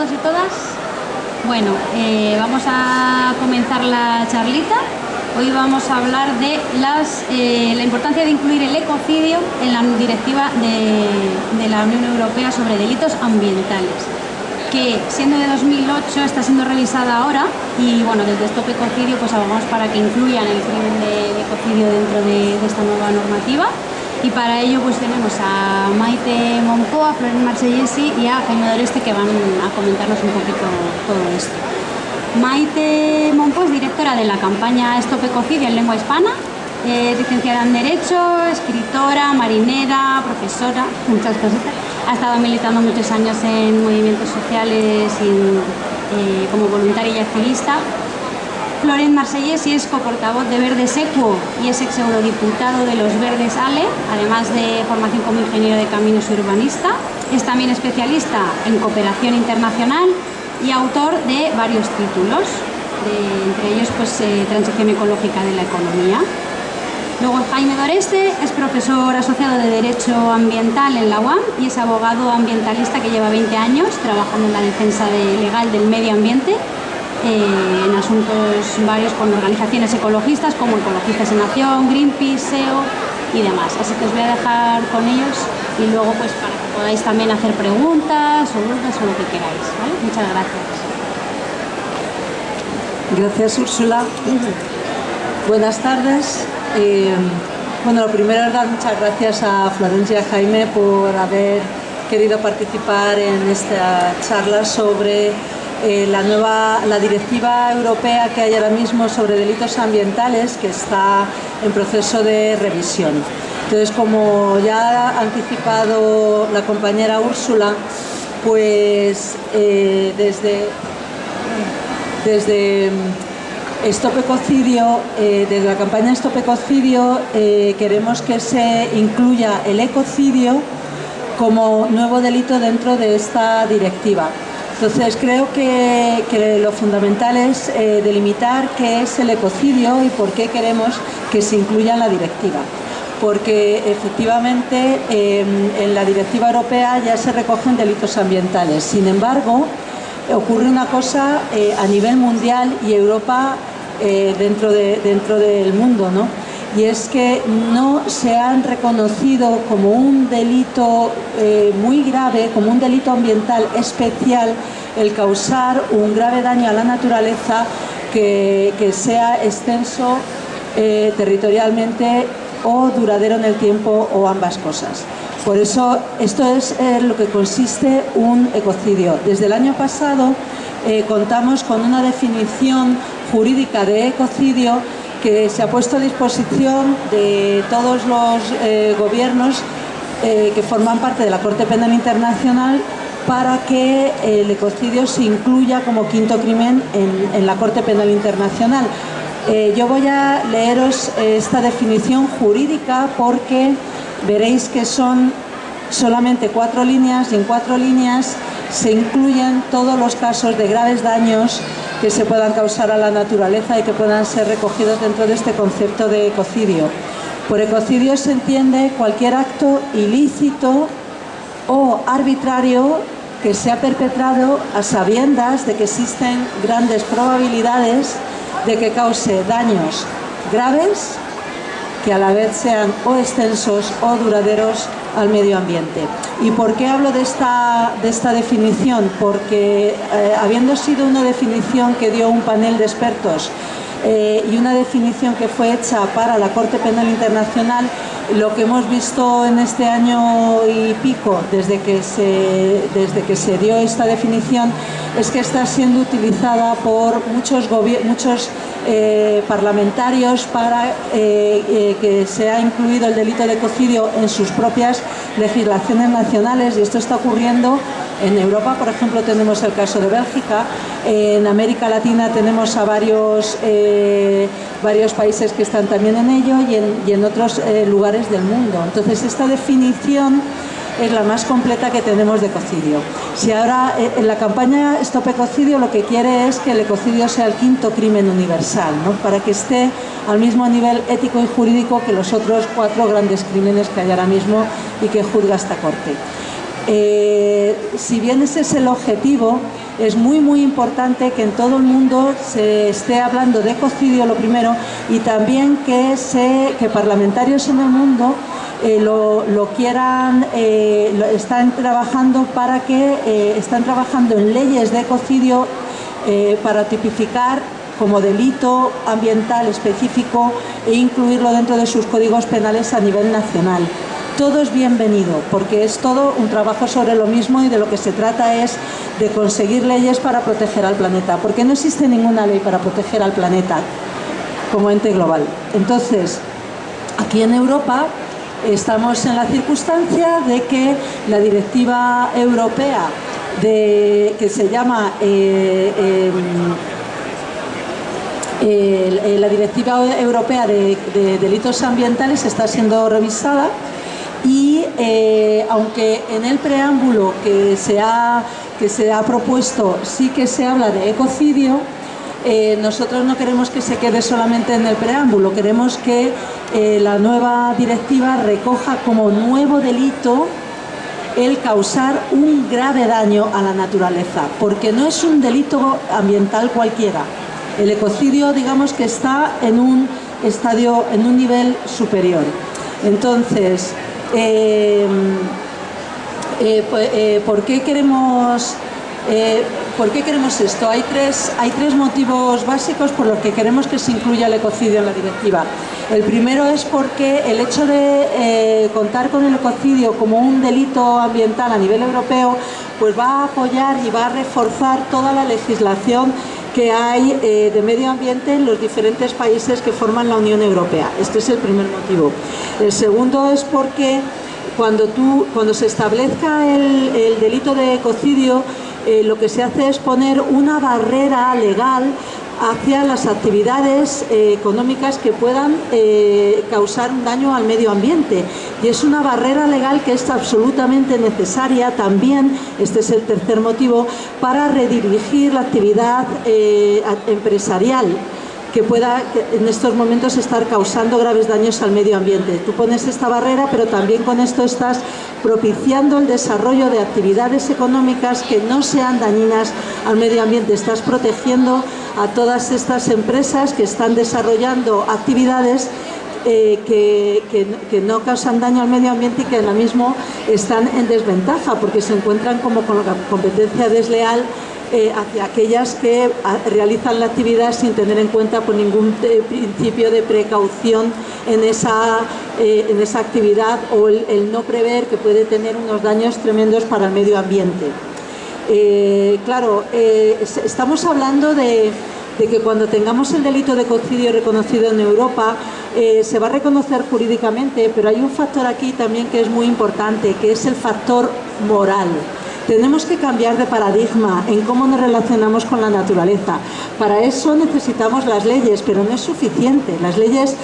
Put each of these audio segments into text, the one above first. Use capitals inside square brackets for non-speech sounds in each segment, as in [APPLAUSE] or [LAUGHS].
todos y todas? Bueno, eh, vamos a comenzar la charlita. Hoy vamos a hablar de las, eh, la importancia de incluir el ecocidio en la directiva de, de la Unión Europea sobre delitos ambientales que siendo de 2008 está siendo revisada ahora y bueno, desde Stop Ecocidio pues abogamos para que incluyan el crimen de, ecocidio dentro de, esta nueva normativa y para ello pues tenemos a Maite Monpo, a Florent Marsellesi y a Jaime Doreste que van a comentarnos un poquito todo esto. Maite Monpo es directora de la campaña Stop Ecocidio en lengua hispana, es licenciada en Derecho, escritora, marinera, profesora, [LAUGHS] muchas cosas ha estado militando muchos años en movimientos sociales eh, como voluntaria y activista. Florent Marsellés y es coportavoz de Verdes Equo y es ex eurodiputado de los Verdes ALE, además de formación como ingeniero de caminos y urbanista. Es también especialista en cooperación internacional y autor de varios títulos, entre ellos pues, eh, Transición ecológica de la economía. Luego Jaime Doreste es profesor asociado de Derecho Ambiental en la UAM y es abogado ambientalista que lleva 20 años trabajando en la defensa legal del medio ambiente eh, en asuntos varios con organizaciones ecologistas como Ecologistas en Acción, Greenpeace, SEO y demás. Así que os voy a dejar con ellos y luego pues para que podáis también hacer preguntas o dudas o lo que queráis. Muchas gracias. Gracias Úrsula. Buenas tardes. Eh, bueno, lo primero es dar muchas gracias a Florencia Jaime por haber querido participar en esta charla sobre eh, la nueva la directiva europea que hay ahora mismo sobre delitos ambientales que está en proceso de revisión. Entonces, como ya ha anticipado la compañera Úrsula, pues eh, desde, desde Stop Ecocidio, eh, desde la campaña Stop Ecocidio queremos que se incluya el ecocidio como nuevo delito dentro de esta directiva. Entonces creo que, lo fundamental es eh, delimitar qué es el ecocidio y por qué queremos que se incluya en la directiva. Porque efectivamente en la directiva europea ya se recogen delitos ambientales. Sin embargo, ocurre una cosa a nivel mundial y Europa eh, dentro, de, dentro del mundo, ¿no? Y es que no se han reconocido como un delito eh, muy grave, como un delito ambiental especial, el causar un grave daño a la naturaleza que, sea extenso eh, territorialmente o duradero en el tiempo o ambas cosas. Por eso esto es lo que consiste un ecocidio. Desde el año pasado contamos con una definición jurídica de ecocidio que se ha puesto a disposición de todos los eh, gobiernos eh, que forman parte de la Corte Penal Internacional para que el ecocidio se incluya como quinto crimen en, la Corte Penal Internacional. Eh, yo voy a leeros esta definición jurídica porque veréis que son solamente cuatro líneas y en cuatro líneas se incluyen todos los casos de graves daños que se puedan causar a la naturaleza y que puedan ser recogidos dentro de este concepto de ecocidio. Por ecocidio se entiende cualquier acto ilícito o arbitrario que se ha perpetrado a sabiendas de que existen grandes probabilidades de que cause daños graves que a la vez sean o extensos o duraderos al medio ambiente. ¿Y por qué hablo de esta, de esta definición? Porque eh, habiendo sido una definición que dio un panel de expertos eh, y una definición que fue hecha para la Corte Penal Internacional, lo que hemos visto en este año y pico, desde que se, desde que se dio esta definición, es que está siendo utilizada por muchos, muchos eh, parlamentarios para eh, eh, que se ha incluido el delito de ecocidio en sus propias legislaciones nacionales y esto está ocurriendo en Europa, por ejemplo, tenemos el caso de Bélgica, en América Latina tenemos a varios, varios países que están también en ello y en, otros lugares del mundo. Entonces, esta definición es la más completa que tenemos de ecocidio. Si ahora eh, en la campaña Stop Ecocidio lo que quiere es que el ecocidio sea el quinto crimen universal, ¿no? para que esté al mismo nivel ético y jurídico que los otros cuatro grandes crímenes que hay ahora mismo y que juzga esta Corte. Eh, si bien ese es el objetivo, es muy muy importante que en todo el mundo se esté hablando de ecocidio lo primero y también que, se, que parlamentarios en el mundo eh, lo, quieran, eh, están trabajando para que están trabajando en leyes de ecocidio para tipificar como delito ambiental específico e incluirlo dentro de sus códigos penales a nivel nacional todo es bienvenido, porque es todo un trabajo sobre lo mismo y de lo que se trata es de conseguir leyes para proteger al planeta, porque no existe ninguna ley para proteger al planeta como ente global. Entonces, aquí en Europa estamos en la circunstancia de que la directiva europea de, que se llama eh, em, la directiva europea de delitos ambientales está siendo revisada y eh, aunque en el preámbulo que se, ha, que se ha propuesto sí que se habla de ecocidio, eh, nosotros no queremos que se quede solamente en el preámbulo, queremos que eh, la nueva directiva recoja como nuevo delito el causar un grave daño a la naturaleza, porque no es un delito ambiental cualquiera. El ecocidio, digamos que está en un estadio, en un nivel superior. Entonces, eh, pues, eh, ¿por, qué queremos, eh, ¿Por qué queremos esto? Hay tres, hay tres motivos básicos por los que queremos que se incluya el ecocidio en la directiva. El primero es porque el hecho de contar con el ecocidio como un delito ambiental a nivel europeo pues va a apoyar y va a reforzar toda la legislación que hay eh, de medio ambiente en los diferentes países que forman la Unión Europea. Este es el primer motivo. El segundo es porque cuando, tú, cuando se establezca el, delito de ecocidio, eh, lo que se hace es poner una barrera legal hacia las actividades eh, económicas que puedan eh, causar un daño al medio ambiente. Y es una barrera legal que es absolutamente necesaria también, este es el tercer motivo, para redirigir la actividad eh, empresarial que pueda en estos momentos estar causando graves daños al medio ambiente. Tú pones esta barrera, pero también con esto estás propiciando el desarrollo de actividades económicas que no sean dañinas al medio ambiente. Estás protegiendo a todas estas empresas que están desarrollando actividades eh, que, no causan daño al medio ambiente y que ahora mismo están en desventaja porque se encuentran como con la competencia desleal eh, hacia aquellas que ah, realizan la actividad sin tener en cuenta por ningún eh, principio de precaución en esa, en esa actividad o el no prever que puede tener unos daños tremendos para el medio ambiente. Eh, claro, eh, estamos hablando de, que cuando tengamos el delito de ecocidio reconocido en Europa, eh, se va a reconocer jurídicamente, pero hay un factor aquí también que es muy importante, que es el factor moral. Tenemos que cambiar de paradigma en cómo nos relacionamos con la naturaleza. Para eso necesitamos las leyes, pero no es suficiente. Las leyes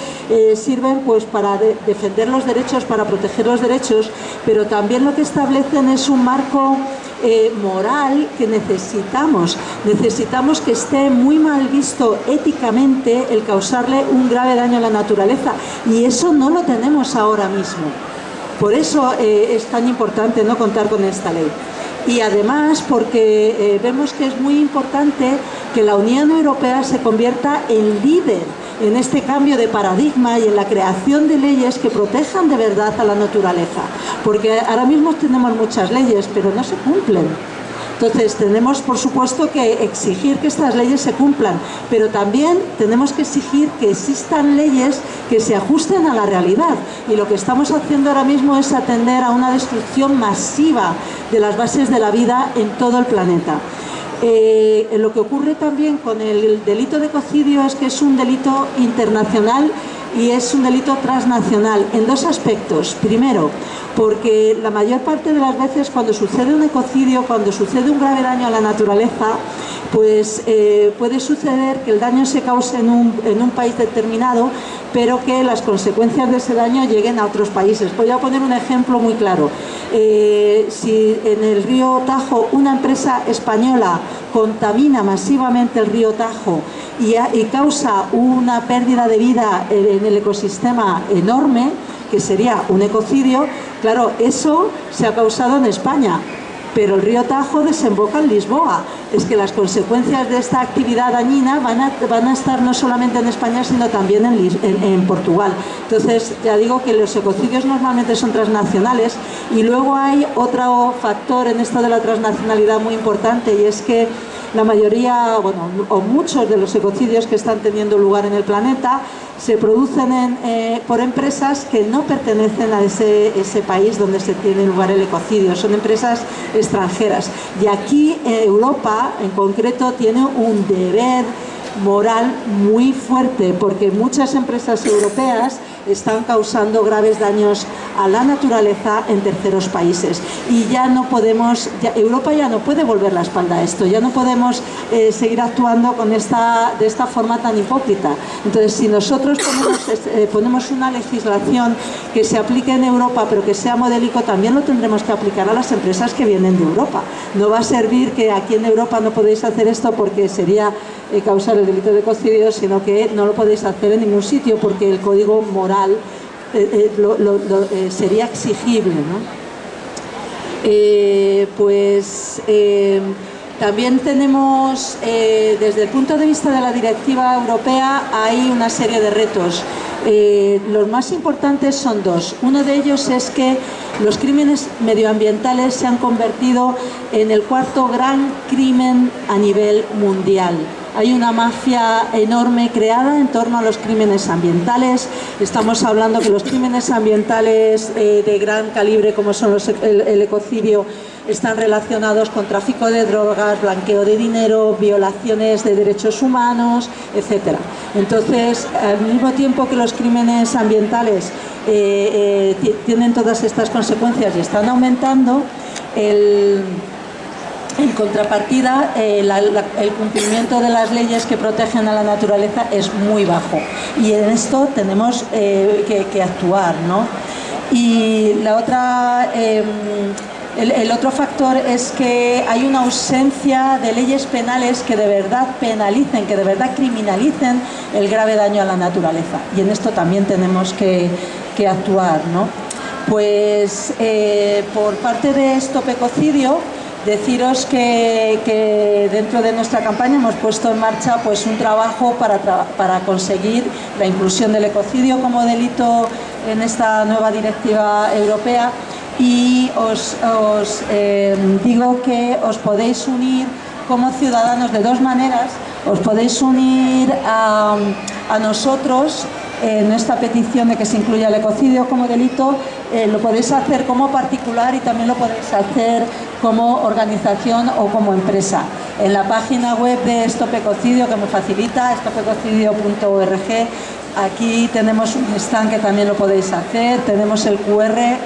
sirven pues, para defender los derechos, para proteger los derechos, pero también lo que establecen es un marco eh, moral que necesitamos. Necesitamos que esté muy mal visto éticamente el causarle un grave daño a la naturaleza y eso no lo tenemos ahora mismo. Por eso eh, es tan importante no contar con esta ley. Y además porque eh, vemos que es muy importante que la Unión Europea se convierta en líder en este cambio de paradigma y en la creación de leyes que protejan de verdad a la naturaleza. Porque ahora mismo tenemos muchas leyes, pero no se cumplen. Entonces tenemos por supuesto que exigir que estas leyes se cumplan, pero también tenemos que exigir que existan leyes que se ajusten a la realidad. Y lo que estamos haciendo ahora mismo es atender a una destrucción masiva de las bases de la vida en todo el planeta. Eh, lo que ocurre también con el delito de ecocidio es que es un delito internacional y es un delito transnacional en dos aspectos. Primero, porque la mayor parte de las veces cuando sucede un ecocidio, cuando sucede un grave daño a la naturaleza, pues eh, puede suceder que el daño se cause en un, en un, país determinado, pero que las consecuencias de ese daño lleguen a otros países. Voy a poner un ejemplo muy claro. Eh, si en el río Tajo una empresa española contamina masivamente el río Tajo y, y causa una pérdida de vida en el ecosistema enorme, que sería un ecocidio, Claro, eso se ha causado en España, pero el río Tajo desemboca en Lisboa. Es que las consecuencias de esta actividad dañina van a, estar no solamente en España, sino también en, en, Portugal. Entonces, ya digo que los ecocidios normalmente son transnacionales y luego hay otro factor en esto de la transnacionalidad muy importante y es que la mayoría, bueno, o muchos de los ecocidios que están teniendo lugar en el planeta se producen eh, por empresas que no pertenecen a ese, país donde se tiene lugar el ecocidio, son empresas extranjeras. Y aquí Europa, en concreto, tiene un deber moral muy fuerte porque muchas empresas europeas están causando graves daños a la naturaleza en terceros países y ya no podemos, Europa ya no puede volver la espalda a esto, ya no podemos eh, seguir actuando con esta, de esta forma tan hipócrita. Entonces, si nosotros eh, ponemos, una legislación que se aplique en Europa pero que sea modélico, también lo tendremos que aplicar a las empresas que vienen de Europa. No va a servir que aquí en Europa no podéis hacer esto porque sería eh, causar el delito de cocidio, sino que no lo podéis hacer en ningún sitio porque el código moral eh, eh, sería exigible. pues también tenemos, desde el punto de vista de la directiva europea, hay una serie de retos. los más importantes son dos. Uno de ellos es que los crímenes medioambientales se han convertido en el cuarto gran crimen a nivel mundial. Hay una mafia enorme creada en torno a los crímenes ambientales. Estamos hablando que los crímenes ambientales eh, de gran calibre como son el, ecocidio están relacionados con tráfico de drogas, blanqueo de dinero, violaciones de derechos humanos, etc. Entonces, al mismo tiempo que los crímenes ambientales eh, eh, tienen todas estas consecuencias y están aumentando, el en contrapartida, eh, el cumplimiento de las leyes que protegen a la naturaleza es muy bajo y en esto tenemos eh, que, actuar. ¿no? Y la otra, em, el, otro factor es que hay una ausencia de leyes penales que de verdad penalicen, que de verdad criminalicen el grave daño a la naturaleza y en esto también tenemos que, actuar. ¿no? Pues eh, por parte de Stop Ecocidio, Deciros que, dentro de nuestra campaña hemos puesto en marcha pues, un trabajo para, conseguir la inclusión del ecocidio como delito en esta nueva directiva europea y os, eh, digo que os podéis unir como ciudadanos de dos maneras. Os podéis unir a, a nosotros en esta petición de que se incluya el ecocidio como delito, eh, lo podéis hacer como particular y también lo podéis hacer como organización o como empresa. En la página web de Stop Ecocidio que me facilita, stopecocidio.org, aquí tenemos un stand que también lo podéis hacer, tenemos el QR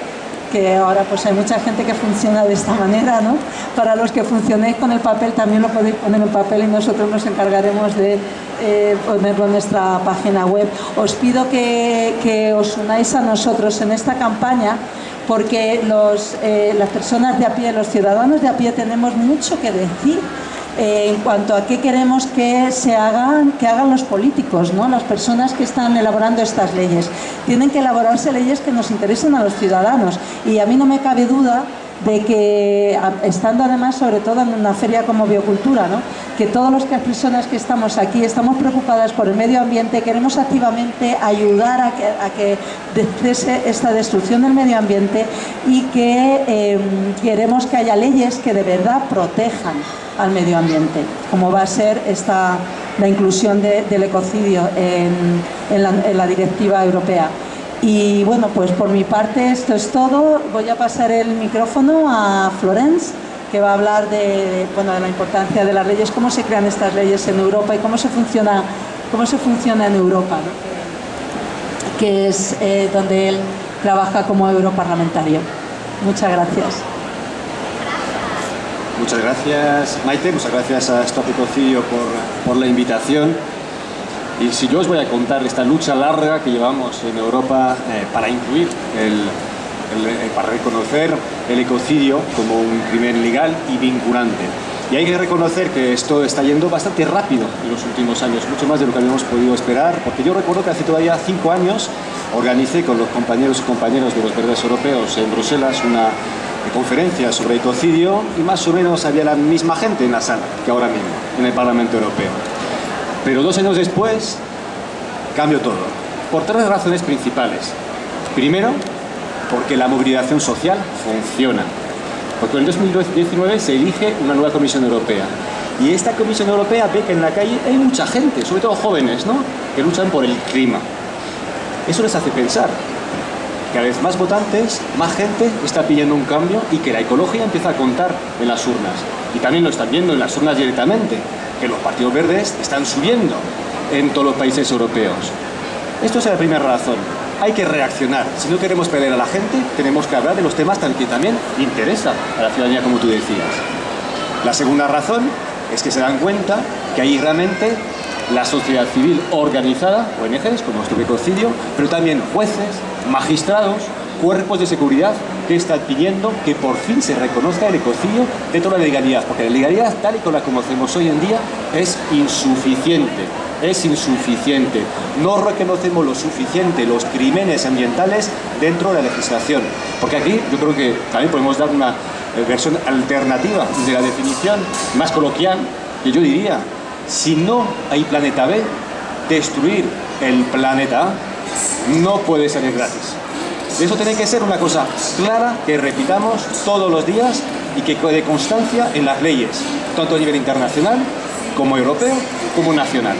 que ahora pues hay mucha gente que funciona de esta manera, ¿no? Para los que funcionéis con el papel también lo podéis poner en papel y nosotros nos encargaremos de eh, ponerlo en nuestra página web. Os pido que, os unáis a nosotros en esta campaña porque los, eh, las personas de a pie, los ciudadanos de a pie tenemos mucho que decir eh, en cuanto a qué queremos que se hagan, que hagan los políticos, ¿no? las personas que están elaborando estas leyes. Tienen que elaborarse leyes que nos interesen a los ciudadanos y a mí no me cabe duda de que, estando además sobre todo en una feria como Biocultura, que todas las personas que estamos aquí estamos preocupadas por el medio ambiente, queremos activamente ayudar a que, a cese esta destrucción del medio ambiente y que em, queremos que haya leyes que de verdad protejan al medio ambiente, como va a ser esta, la inclusión del ecocidio en, la, directiva europea. Y bueno, pues por mi parte esto es todo. Voy a pasar el micrófono a Florence, que va a hablar de, bueno, de la importancia de las leyes, cómo se crean estas leyes en Europa y cómo se funciona, cómo se funciona en Europa, que es eh, donde él trabaja como europarlamentario. Muchas gracias. Muchas gracias Maite, muchas gracias a Stop por, por la invitación. Y si yo os voy a contar esta lucha larga que llevamos en Europa eh, para incluir, el, eh, para reconocer el ecocidio como un crimen legal y vinculante. Y hay que reconocer que esto está yendo bastante rápido en los últimos años, mucho más de lo que habíamos podido esperar, porque yo recuerdo que hace todavía cinco años organicé con los compañeros y compañeros de los verdes europeos en Bruselas una conferencia sobre ecocidio y más o menos había la misma gente en la sala que ahora mismo, en el Parlamento Europeo. Pero dos años después cambió todo, por tres razones principales. Primero, porque la movilización social funciona. Porque en 2019 se elige una nueva Comisión Europea. Y esta Comisión Europea ve que en la calle hay mucha gente, sobre todo jóvenes, ¿no? que luchan por el clima. Eso les hace pensar. Cada vez más votantes, más gente está pidiendo un cambio y que la ecología empieza a contar en las urnas. Y también lo están viendo en las urnas directamente, que los partidos verdes están subiendo en todos los países europeos. Esto es la primera razón. Hay que reaccionar. Si no queremos perder a la gente, tenemos que hablar de los temas que también interesa a la ciudadanía, como tú decías. La segunda razón es que se dan cuenta que hay realmente la sociedad civil organizada, ONGs, como nuestro pero también jueces, magistrados, cuerpos de seguridad están pidiendo que por fin se reconozca el ecocidio de la legalidad, porque la legalidad tal y como la conocemos hoy en día es insuficiente, es insuficiente. No reconocemos lo suficiente los crímenes ambientales dentro de la legislación, porque aquí yo creo que también podemos dar una eh, versión alternativa de la definición más coloquial, que yo diría, si no hay planeta B, destruir el planeta A no puede ser gratis. Eso tiene que ser una cosa clara que repitamos todos los días y que de constancia en las leyes, tanto a nivel internacional como europeo como nacional.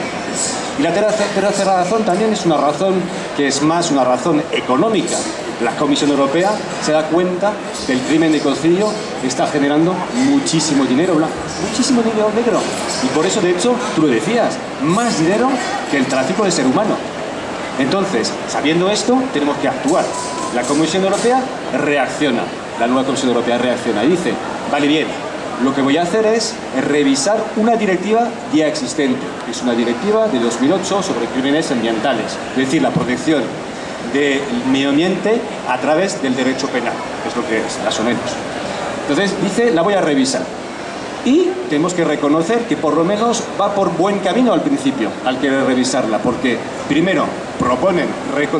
Y la tercera razón también es una razón que es más una razón económica. La Comisión Europea se da cuenta que el crimen de ecocidio está generando muchísimo dinero blanco, muchísimo dinero negro. Y por eso, de hecho, tú lo decías, más dinero que el tráfico de ser humano. Entonces, sabiendo esto, tenemos que actuar. La Comisión Europea reacciona, la nueva Comisión Europea reacciona y dice, vale bien, lo que voy a hacer es revisar una directiva ya existente. Es una directiva de 2008 sobre crímenes ambientales, es decir, la protección del medio ambiente a través del derecho penal, es lo que es, más o menos. Entonces dice, la voy a revisar. Y tenemos que reconocer que por lo menos va por buen camino al principio, al querer revisarla, porque primero proponen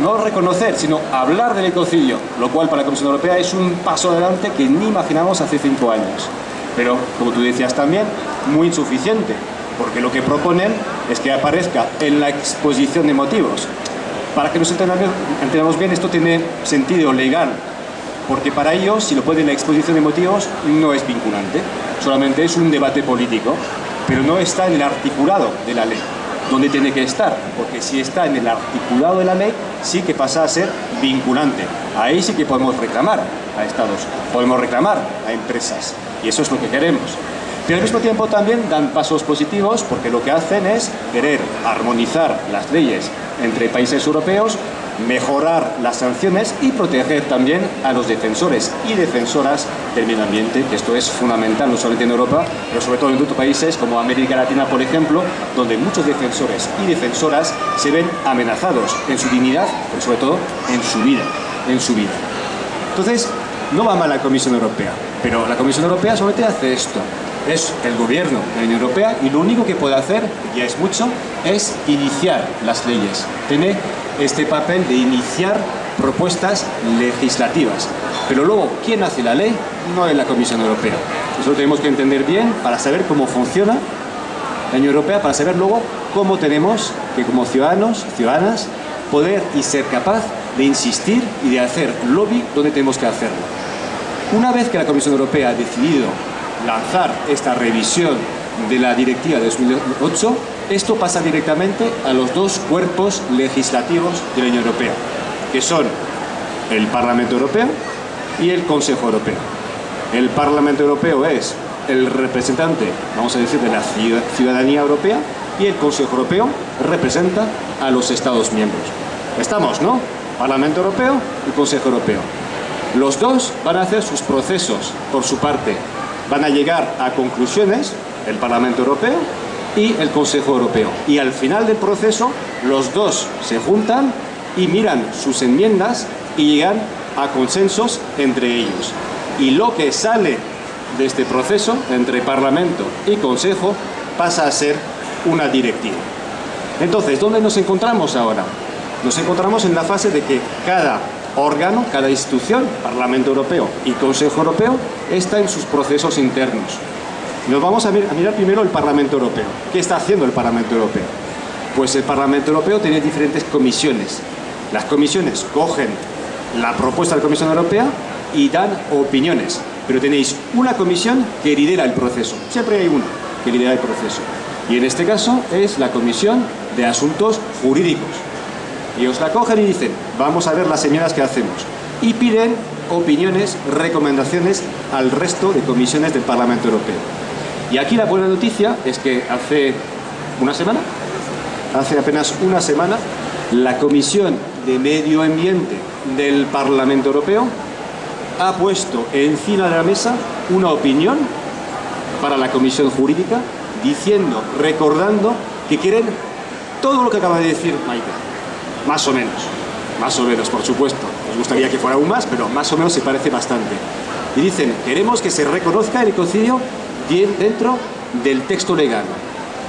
no reconocer, sino hablar del ecocidio, lo cual para la Comisión Europea es un paso adelante que ni imaginamos hace cinco años. Pero, como tú decías también, muy insuficiente, porque lo que proponen es que aparezca en la exposición de motivos. Para que nos entendamos bien, esto tiene sentido legal, porque para ellos, si lo ponen en la exposición de motivos, no es vinculante, solamente es un debate político, pero no está en el articulado de la ley, donde tiene que estar, porque si está en el articulado de la ley, sí que pasa a ser vinculante. Ahí sí que podemos reclamar a estados, podemos reclamar a empresas, y eso es lo que queremos. Pero al mismo tiempo también dan pasos positivos porque lo que hacen es querer armonizar las leyes entre países europeos mejorar las sanciones y proteger también a los defensores y defensoras del medio ambiente, que esto es fundamental no solamente en Europa, pero sobre todo en otros países como América Latina, por ejemplo, donde muchos defensores y defensoras se ven amenazados en su dignidad, pero sobre todo en su vida, en su vida. Entonces, no va mal la Comisión Europea, pero la Comisión Europea solamente hace esto, es el gobierno de la Unión Europea y lo único que puede hacer, ya es mucho, es iniciar las leyes. Tiene este papel de iniciar propuestas legislativas. Pero luego, ¿quién hace la ley? No es la Comisión Europea. Eso lo tenemos que entender bien para saber cómo funciona la Unión Europea, para saber luego cómo tenemos que como ciudadanos, ciudadanas, poder y ser capaz de insistir y de hacer lobby donde tenemos que hacerlo. Una vez que la Comisión Europea ha decidido lanzar esta revisión de la directiva de 2008, esto pasa directamente a los dos cuerpos legislativos de la Unión Europea, que son el Parlamento Europeo y el Consejo Europeo. El Parlamento Europeo es el representante, vamos a decir, de la ciudadanía europea y el Consejo Europeo representa a los Estados miembros. Estamos, ¿no? Parlamento Europeo y Consejo Europeo. Los dos van a hacer sus procesos por su parte. Van a llegar a conclusiones el Parlamento Europeo y el Consejo Europeo. Y al final del proceso, los dos se juntan y miran sus enmiendas y llegan a consensos entre ellos. Y lo que sale de este proceso entre Parlamento y Consejo pasa a ser una directiva. Entonces, ¿dónde nos encontramos ahora? nos encontramos en la fase de que cada órgano, cada institución, Parlamento Europeo y Consejo Europeo, está en sus procesos internos. Nos vamos a mirar primero el Parlamento Europeo. ¿Qué está haciendo el Parlamento Europeo? Pues el Parlamento Europeo tiene diferentes comisiones. Las comisiones cogen la propuesta de la Comisión Europea y dan opiniones. Pero tenéis una comisión que lidera el proceso. Siempre hay una que lidera el proceso. Y en este caso es la Comisión de Asuntos Jurídicos. Y os la cogen y dicen, vamos a ver las señoras que hacemos. Y piden opiniones, recomendaciones al resto de comisiones del Parlamento Europeo. Y aquí la buena noticia es que hace una semana, hace apenas una semana, la Comisión de Medio Ambiente del Parlamento Europeo ha puesto encima de la mesa una opinión para la Comisión Jurídica diciendo, recordando que quieren todo lo que acaba de decir Maite, más o menos, más o menos, por supuesto. Nos gustaría que fuera aún más, pero más o menos se parece bastante. Y dicen, queremos que se reconozca el ecocidio dentro del texto legal.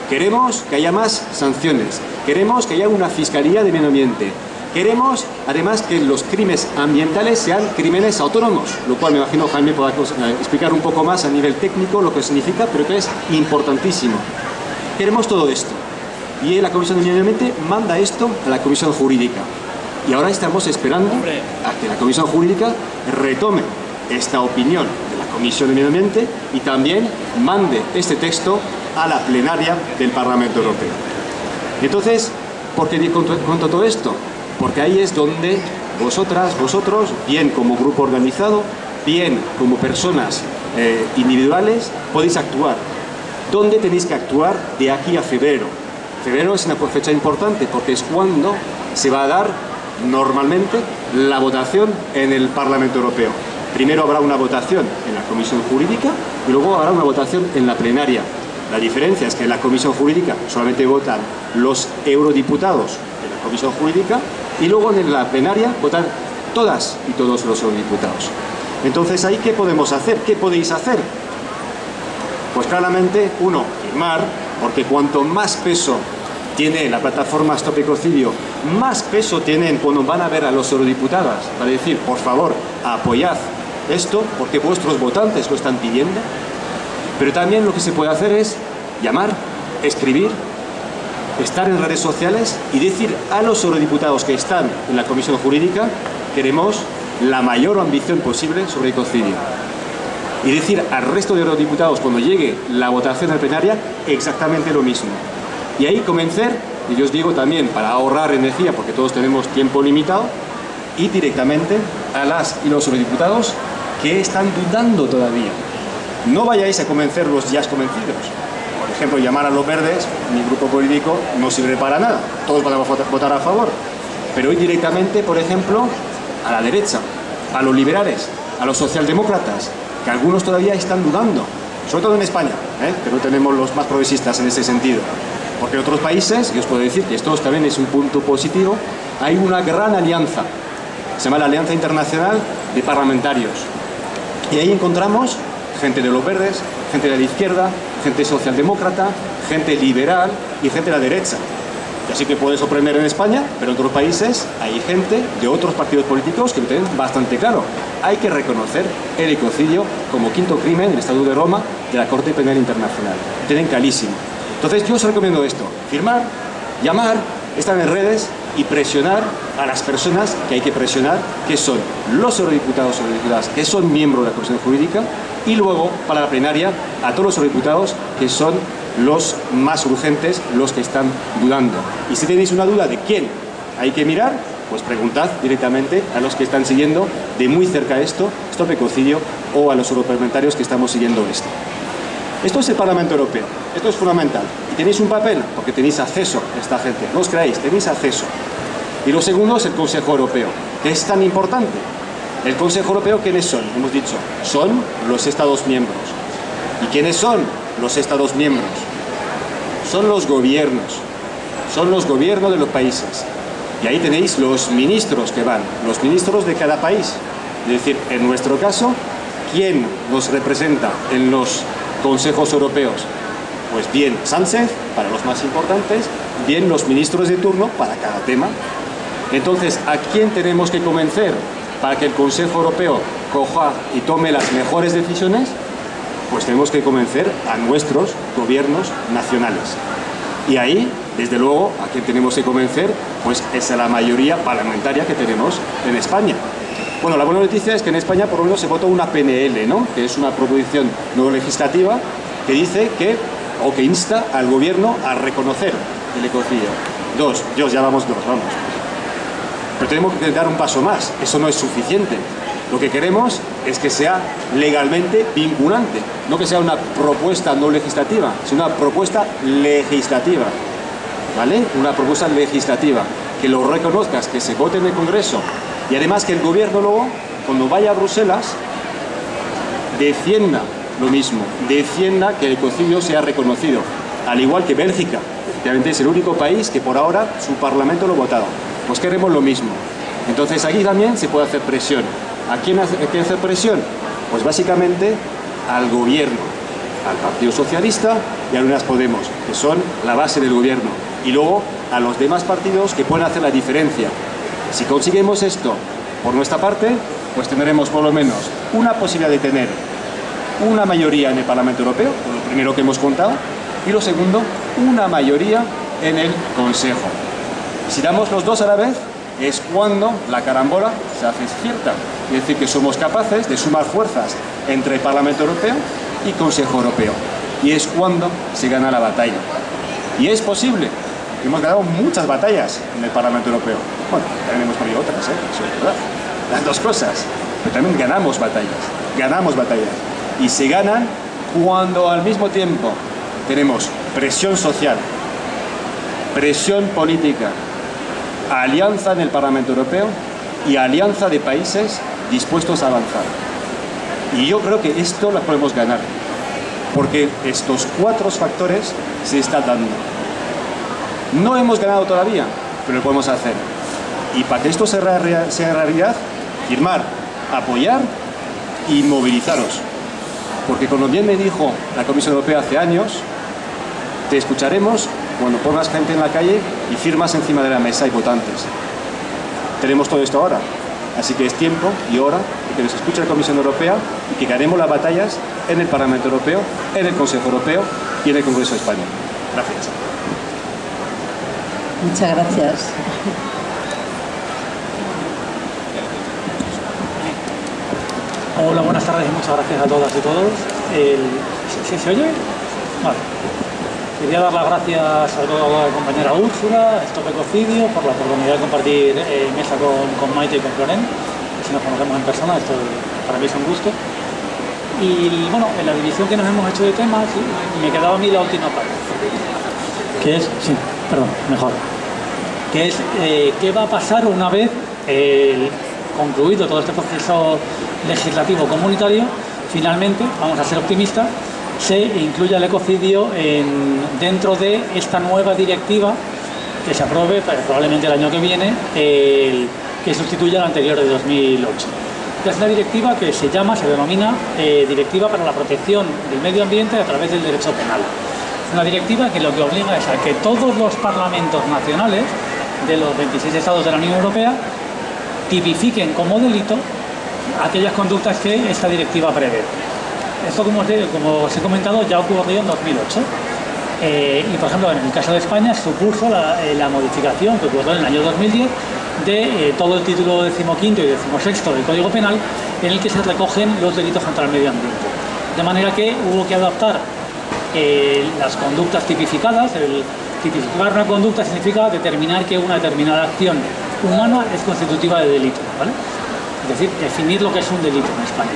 Queremos que haya más sanciones. Queremos que haya una fiscalía de medio ambiente. Queremos, además, que los crímenes ambientales sean crímenes autónomos, lo cual me imagino Jaime podrá eh, explicar un poco más a nivel técnico lo que significa, pero que es importantísimo. Queremos todo esto. Y la Comisión de Medio Ambiente manda esto a la Comisión Jurídica. Y ahora estamos esperando a que la Comisión Jurídica retome esta opinión Comisión de Medio Ambiente y también mande este texto a la plenaria del Parlamento Europeo. Entonces, ¿por qué cuento todo esto? Porque ahí es donde vosotras, vosotros, bien como grupo organizado, bien como personas eh, individuales, podéis actuar. ¿Dónde tenéis que actuar de aquí a febrero? Febrero es una fecha importante porque es cuando se va a dar normalmente la votación en el Parlamento Europeo. Primero habrá una votación en la Comisión Jurídica y luego habrá una votación en la plenaria. La diferencia es que en la Comisión Jurídica solamente votan los eurodiputados de la Comisión Jurídica y luego en la plenaria votan todas y todos los eurodiputados. Entonces, ¿ahí qué podemos hacer? ¿Qué podéis hacer? Pues claramente, uno, firmar, porque cuanto más peso tiene la plataforma Stop Ecocidio, más peso tienen cuando van a ver a los eurodiputados para decir, por favor, apoyad esto, porque vuestros votantes lo están pidiendo. Pero también lo que se puede hacer es llamar, escribir, estar en redes sociales y decir a los eurodiputados que están en la Comisión Jurídica queremos la mayor ambición posible sobre ecocidio. Y decir al resto de eurodiputados cuando llegue la votación en plenaria exactamente lo mismo. Y ahí convencer, y yo os digo también para ahorrar energía porque todos tenemos tiempo limitado, y directamente a las y los eurodiputados que están dudando todavía. No vayáis a convencer los ya convencidos, por ejemplo, llamar a los verdes, mi grupo político, no sirve para nada. Todos van a votar a favor. Pero hoy directamente, por ejemplo, a la derecha, a los liberales, a los socialdemócratas, que algunos todavía están dudando, sobre todo en España, ¿eh? que no tenemos los más progresistas en ese sentido. Porque en otros países, y os puedo decir que esto también es un punto positivo, hay una gran alianza, se llama la Alianza Internacional de Parlamentarios. Y ahí encontramos gente de los verdes, gente de la izquierda, gente socialdemócrata, gente liberal y gente de la derecha. Y así que puede sorprender en España, pero en otros países hay gente de otros partidos políticos que lo tienen bastante claro. Hay que reconocer el ecocidio como quinto crimen en el Estado de Roma de la Corte Penal Internacional. Lo tienen clarísimo. Entonces yo os recomiendo esto, firmar, llamar, estar en redes y presionar a las personas que hay que presionar, que son los eurodiputados o eurodiputadas que son miembros de la Comisión Jurídica y luego, para la plenaria, a todos los eurodiputados que son los más urgentes, los que están dudando. Y si tenéis una duda de quién hay que mirar, pues preguntad directamente a los que están siguiendo de muy cerca esto, Stop Ecocidio, o a los europarlamentarios que estamos siguiendo esto. Esto es el Parlamento Europeo, esto es fundamental. Y tenéis un papel, porque tenéis acceso a esta gente, no os creáis, tenéis acceso. Y lo segundo es el Consejo Europeo, que es tan importante. El Consejo Europeo, ¿quiénes son? Hemos dicho, son los Estados miembros. ¿Y quiénes son los Estados miembros? Son los gobiernos. Son los gobiernos de los países. Y ahí tenéis los ministros que van, los ministros de cada país. Es decir, en nuestro caso, ¿quién nos representa en los consejos europeos? Pues bien Sánchez, para los más importantes, bien los ministros de turno para cada tema Entonces, ¿a quién tenemos que convencer para que el Consejo Europeo coja y tome las mejores decisiones? Pues tenemos que convencer a nuestros gobiernos nacionales. Y ahí, desde luego, a quien tenemos que convencer, pues es a la mayoría parlamentaria que tenemos en España. Bueno, la buena noticia es que en España por lo menos se votó una PNL, ¿no? que es una proposición no legislativa que dice que, o que insta al gobierno a reconocer el ecocidio. Dos, Dios, ya vamos dos, vamos. Pero tenemos que dar un paso más, eso no es suficiente. Lo que queremos es que sea legalmente vinculante, no que sea una propuesta no legislativa, sino una propuesta legislativa. ¿Vale? Una propuesta legislativa, que lo reconozcas, que se vote en el Congreso y además que el gobierno luego, cuando vaya a Bruselas, defienda lo mismo, defienda que el ecocidio sea reconocido, al igual que Bélgica, efectivamente es el único país que por ahora su parlamento lo votado. Pues queremos lo mismo. Entonces aquí también se puede hacer presión. ¿A quién hacer presión? Pues básicamente al gobierno, al Partido Socialista y a Unidas Podemos, que son la base del gobierno. Y luego a los demás partidos que pueden hacer la diferencia. Si conseguimos esto por nuestra parte, pues tendremos por lo menos una posibilidad de tener una mayoría en el Parlamento Europeo, lo primero que hemos contado, y lo segundo, una mayoría en el Consejo. Si damos los dos a la vez, es cuando la carambola se hace cierta. Es decir, que somos capaces de sumar fuerzas entre el Parlamento Europeo y Consejo Europeo. Y es cuando se gana la batalla. Y es posible. Hemos ganado muchas batallas en el Parlamento Europeo. Bueno, también hemos perdido otras, ¿eh? Eso es verdad. Las dos cosas. Pero también ganamos batallas. Ganamos batallas. Y se ganan cuando al mismo tiempo tenemos presión social, presión política, alianza en el Parlamento Europeo y alianza de países dispuestos a avanzar. Y yo creo que esto lo podemos ganar, porque estos cuatro factores se están dando. No hemos ganado todavía, pero lo podemos hacer. Y para que esto sea realidad, firmar, apoyar y movilizaros. Porque como bien me dijo la Comisión Europea hace años, te escucharemos cuando pongas gente en la calle y firmas encima de la mesa y votantes. Tenemos todo esto ahora. Así que es tiempo y hora de que nos escuche la Comisión Europea y que ganemos las batallas en el Parlamento Europeo, en el Consejo Europeo y en el Congreso de España. Gracias. Muchas gracias. Hola, buenas tardes y muchas gracias a todas y todos. ¿Sí, se oye? Vale. Quería dar las gracias a toda la compañera Úrsula, a Stop Ecocidio, por la oportunidad de compartir eh, mesa con, con, Maite y con Floren, si nos conocemos en persona, esto para mí es un gusto. Y bueno, en la división que nos hemos hecho de temas, me quedaba a mí la última parte, que es, sí, perdón, mejor, que es eh, qué va a pasar una vez concluido todo este proceso legislativo comunitario, finalmente, vamos a ser optimistas, se incluya el ecocidio en, dentro de esta nueva directiva que se apruebe probablemente el año que viene, que sustituya la anterior de 2008. Es una directiva que se llama, se denomina eh, Directiva para la Protección del Medio Ambiente a través del Derecho Penal. Es una directiva que lo que obliga es a que todos los parlamentos nacionales de los 26 estados de la Unión Europea tipifiquen como delito aquellas conductas que esta directiva prevé. Esto, como os, he comentado, ya ocurrió en 2008. Eh, y, por ejemplo, en el caso de España supuso la, eh, modificación que ocurrió en el año 2010 de eh, todo el título decimoquinto y decimosexto del Código Penal en el que se recogen los delitos contra el medio ambiente. De manera que hubo que adaptar las conductas tipificadas. El, tipificar una conducta significa determinar que una determinada acción humana es constitutiva de delito. Es decir, definir lo que es un delito en España.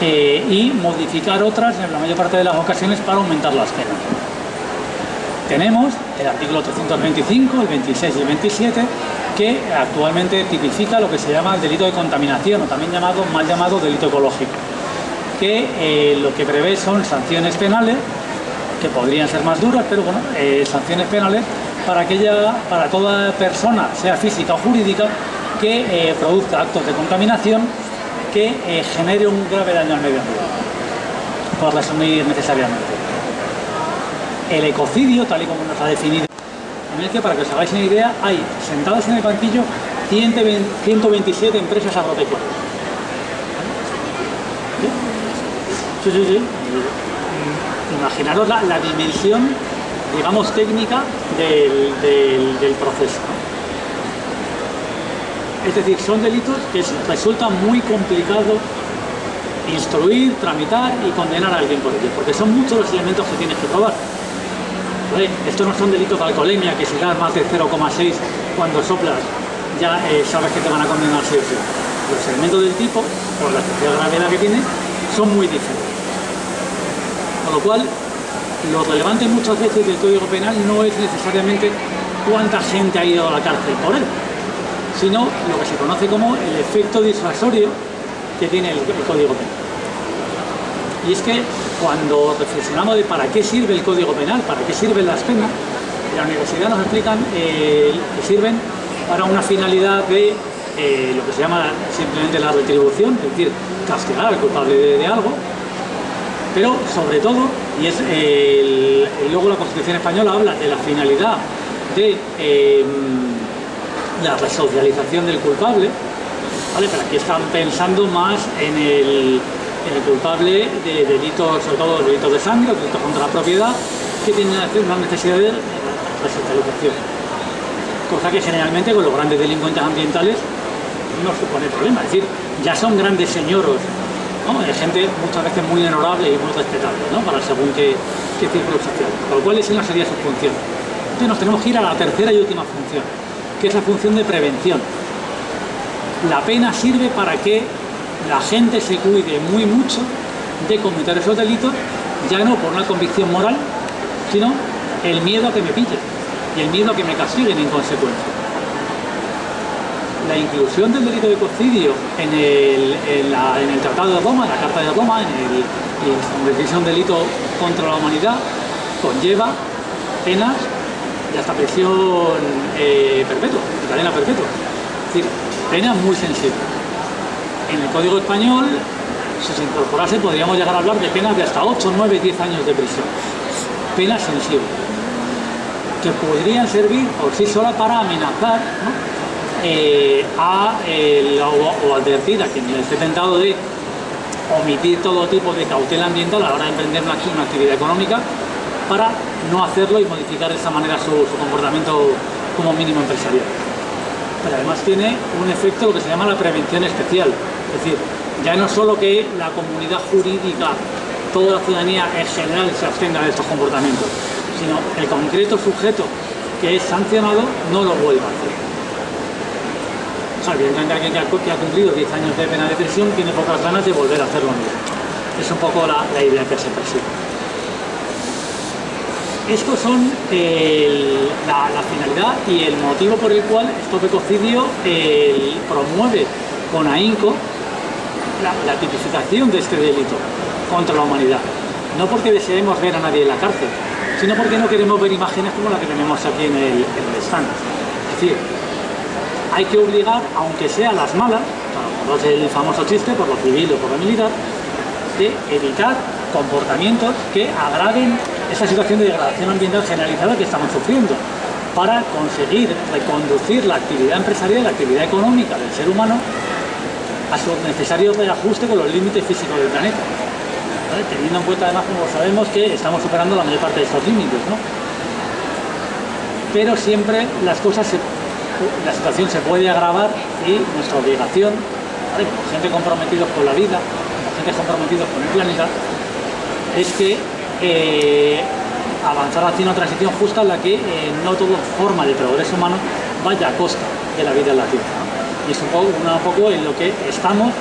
Eh, y modificar otras en la mayor parte de las ocasiones para aumentar las penas. Tenemos el artículo 325, el 26 y el 27, que actualmente tipifica lo que se llama el delito de contaminación, o también llamado, mal llamado delito ecológico, que eh, lo que prevé son sanciones penales, que podrían ser más duras, pero bueno, eh, sanciones penales para, aquella, para toda persona, sea física o jurídica, que produzca actos de contaminación que eh, genere un grave daño al medio ambiente, por resumir necesariamente. El ecocidio, tal y como nos ha definido para que os hagáis una idea, hay sentadas en el banquillo 127 empresas agropecuarias. Sí, sí, sí. Imaginaros la, dimensión, digamos, técnica del, proceso. Es decir, son delitos que resulta muy complicado instruir, tramitar y condenar a alguien por ello, porque son muchos los elementos que tienes que probar. Estos no son delitos de alcoholemia, que si das más de 0,6 cuando soplas, ya eh, sabes que te van a condenar sí o sí. Los elementos del tipo, por la especial gravedad que tiene, son muy diferentes. Con lo cual, lo relevante muchas veces del Código Penal no es necesariamente cuánta gente ha ido a la cárcel por él, sino lo que se conoce como el efecto disuasorio que tiene el, Código Penal. Y es que cuando reflexionamos de para qué sirve el Código Penal, para qué sirven las penas, en la universidad nos explican eh, que sirven para una finalidad de eh, lo que se llama simplemente la retribución, es decir, castigar al culpable de, algo, pero sobre todo, y es luego la Constitución Española habla de la finalidad de em, la resocialización del culpable, ¿vale? pero aquí están pensando más en el, culpable de delitos, sobre todo delitos de sangre, delitos contra la propiedad, que tienen una necesidad de resocialización. Cosa que generalmente con los grandes delincuentes ambientales no supone problema. Es decir, ya son grandes señoros, ¿no? gente muchas veces muy honorable y muy respetable, ¿no? Para según qué, qué círculo social. Con lo cual esa sería su función. Entonces nos tenemos que ir a la tercera y última función, que es la función de prevención. La pena sirve para que la gente se cuide muy mucho de cometer esos delitos, ya no por una convicción moral, sino el miedo a que me pillen y el miedo a que me castiguen en consecuencia la inclusión del delito de ecocidio en el, Tratado de Roma, en la Carta de Roma, en el, un delito contra la humanidad, conlleva penas y hasta prisión eh, perpetua, cadena perpetua. Es decir, penas muy sensibles. En el Código Español, si se incorporase, podríamos llegar a hablar de penas de hasta 8, 9, 10 años de prisión. Penas sensibles que podrían servir por sí sola para amenazar eh, a, o, advertir a quien esté tentado de omitir todo tipo de cautela ambiental a la hora de emprender una, actividad económica para no hacerlo y modificar de esa manera su, comportamiento como mínimo empresarial. Pero además tiene un efecto lo que se llama la prevención especial, es decir, ya no solo que la comunidad jurídica, toda la ciudadanía en general se abstenga de estos comportamientos, sino el concreto sujeto que es sancionado no lo vuelva a hacer evidentemente alguien que ha, cumplido 10 años de pena de prisión tiene pocas ganas de volver a hacerlo mismo. Es un poco la, idea que se persigue. Estos son la, finalidad y el motivo por el cual Stop Ecocidio promueve con ahínco la, tipificación de este delito contra la humanidad. No porque deseemos ver a nadie en la cárcel, sino porque no queremos ver imágenes como la que tenemos aquí en el, en el stand. Es decir, hay que obligar, aunque sea las malas, por el famoso chiste, por lo civil o por lo militar, de evitar comportamientos que agraven esa situación de degradación ambiental generalizada que estamos sufriendo para conseguir reconducir la actividad empresarial, la actividad económica del ser humano a su necesario reajuste con los límites físicos del planeta. Teniendo en cuenta además, como sabemos, que estamos superando la mayor parte de estos límites. ¿no? Pero siempre las cosas se la situación se puede agravar y nuestra obligación, como gente comprometida con la vida, como gente comprometida con el planeta, es que eh, avanzar hacia una transición justa en la que eh, no toda forma de progreso humano vaya a costa de la vida en la Tierra. Y es un poco, un poco en lo que estamos,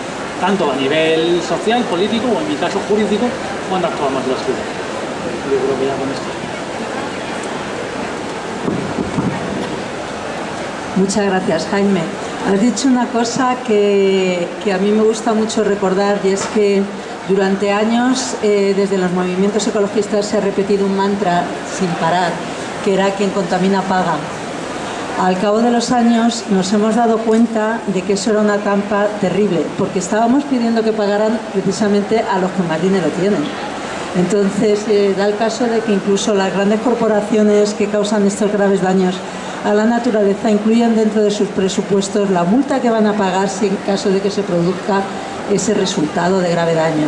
tanto a nivel social, político o en mi caso jurídico, cuando actuamos en la ciudad. Yo creo que ya con esto. Muchas gracias, Jaime. Has dicho una cosa que, a mí me gusta mucho recordar y es que durante años eh, desde los movimientos ecologistas se ha repetido un mantra sin parar, que era quien contamina paga. Al cabo de los años nos hemos dado cuenta de que eso era una trampa terrible, porque estábamos pidiendo que pagaran precisamente a los que más dinero tienen. Entonces, eh, da el caso de que incluso las grandes corporaciones que causan estos graves daños a la naturaleza incluyen dentro de sus presupuestos la multa que van a pagar si en caso de que se produzca ese resultado de grave daño.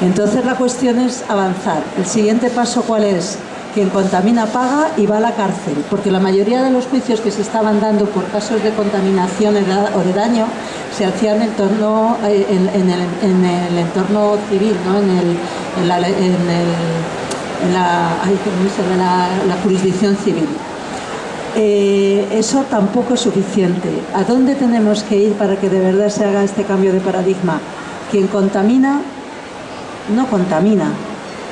Entonces la cuestión es avanzar. El siguiente paso cuál es? Quien contamina paga y va a la cárcel, porque la mayoría de los juicios que se estaban dando por casos de contaminación o de daño se hacían en, torno, eh, en, el, entorno civil, ¿no? en, el, la, la, jurisdicción civil. Eh, eso tampoco es suficiente. ¿A dónde tenemos que ir para que de verdad se haga este cambio de paradigma? Quien contamina, no contamina.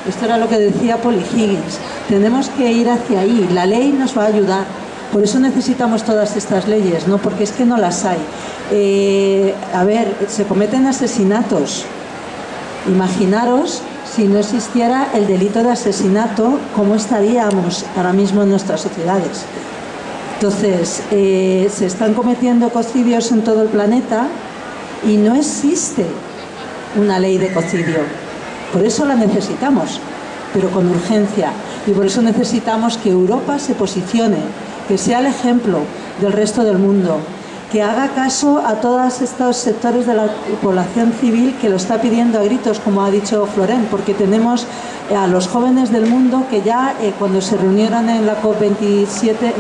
Esto era lo que decía Polly Higgins. Tenemos que ir hacia ahí. La ley nos va a ayudar. Por eso necesitamos todas estas leyes, ¿no? porque es que no las hay. Eh, a ver, se cometen asesinatos. Imaginaros si no existiera el delito de asesinato, ¿cómo estaríamos ahora mismo en nuestras sociedades? Entonces, eh, se están cometiendo ecocidios en todo el planeta y no existe una ley de ecocidio. Por eso la necesitamos, pero con urgencia. Y por eso necesitamos que Europa se posicione, que sea el ejemplo del resto del mundo, que haga caso a todos estos sectores de la población civil que lo está pidiendo a gritos, como ha dicho Florent, porque tenemos a los jóvenes del mundo que ya eh, cuando se reunieron en la COP27,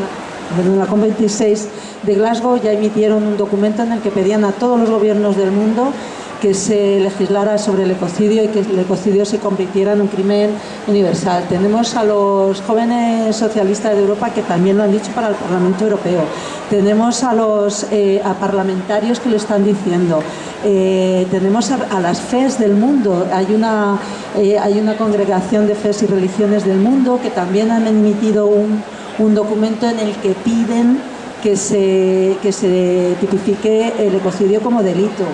en la COP26 de Glasgow, ya emitieron un documento en el que pedían a todos los gobiernos del mundo que se legislara sobre el ecocidio y que el ecocidio se convirtiera en un crimen universal. Tenemos a los jóvenes socialistas de Europa que también lo han dicho para el Parlamento Europeo. Tenemos a los eh, parlamentarios que lo están diciendo. Eh, tenemos a, las FES del mundo. Hay una, eh, hay una congregación de FES y religiones del mundo que también han emitido un, un documento en el que piden que se, que se tipifique el ecocidio como delito.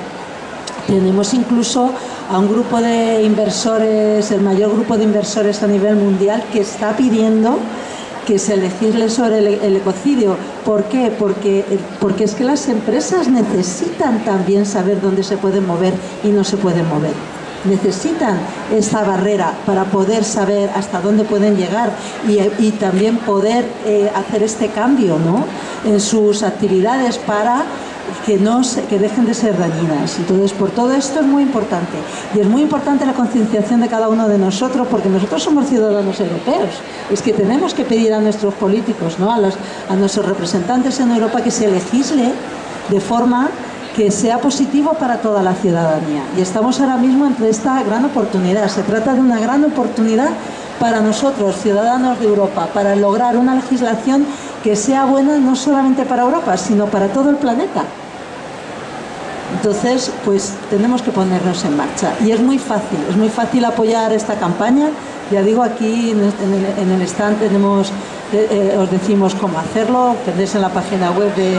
Tenemos incluso a un grupo de inversores, el mayor grupo de inversores a nivel mundial, que está pidiendo que se legisle sobre el, ecocidio. ¿Por qué? Porque, porque es que las empresas necesitan también saber dónde se pueden mover y no se pueden mover. Necesitan esta barrera para poder saber hasta dónde pueden llegar y, también poder eh, hacer este cambio ¿no? en sus actividades para que, no que dejen de ser dañinas. Entonces, por todo esto es muy importante. Y es muy importante la concienciación de cada uno de nosotros, porque nosotros somos ciudadanos europeos. Es que tenemos que pedir a nuestros políticos, ¿no? a, los, a nuestros representantes en Europa, que se legisle de forma que sea positivo para toda la ciudadanía. Y estamos ahora mismo entre esta gran oportunidad. Se trata de una gran oportunidad para nosotros, ciudadanos de Europa, para lograr una legislación que sea buena no solamente para Europa, sino para todo el planeta. Entonces, pues tenemos que ponernos en marcha. Y es muy fácil, es muy fácil apoyar esta campaña. Ya digo, aquí en el, stand tenemos, eh, eh, os decimos cómo hacerlo, tenéis en la página web de,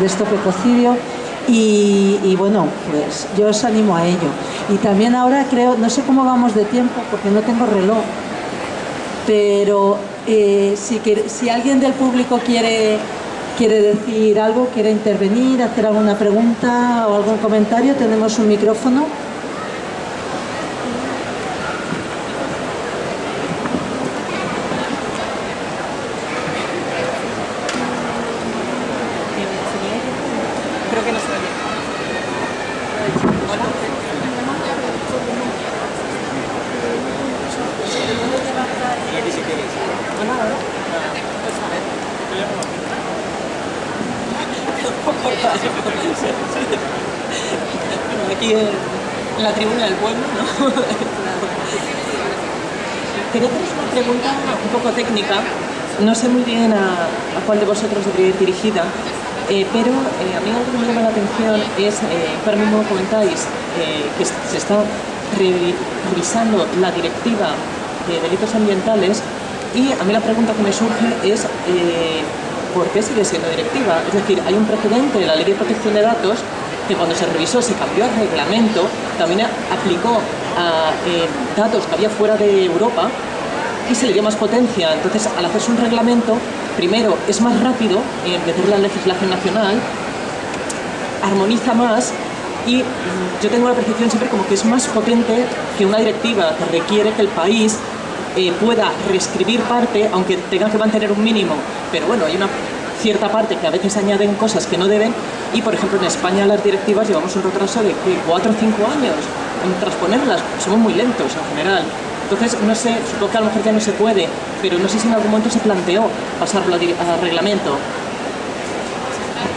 de Stop Ecocidio. Y, y, bueno, pues yo os animo a ello. Y también ahora creo, no sé cómo vamos de tiempo porque no tengo reloj, pero eh, si, si alguien del público quiere quiere decir algo, quiere intervenir, hacer alguna pregunta o algún comentario, tenemos un micrófono. No sé muy bien a, cuál de vosotros debería ir dirigida, eh, pero eh, a mí algo que me llama la atención es, eh, mí mismo comentáis que se está revisando la directiva de delitos ambientales y a mí la pregunta que me surge es ¿por qué sigue siendo directiva? Es decir, hay un precedente de la Ley de Protección de Datos que cuando se revisó se cambió el reglamento, también aplicó a datos que había fuera de Europa y se le dio más potencia. Entonces, al hacerse un reglamento, primero es más rápido en meter la legislación nacional, armoniza más Y mm, yo tengo la percepción siempre como que es más potente que una directiva que requiere que el país eh, pueda reescribir parte, aunque tenga que mantener un mínimo. Pero bueno, hay una cierta parte que a veces añaden cosas que no deben y por ejemplo en España las directivas llevamos un retraso de 4 o 5 años en transponerlas, somos muy lentos en general. Entonces, no sé, supongo que a lo mejor ya no se puede, pero no sé si en algún momento se planteó pasarlo a reglamento.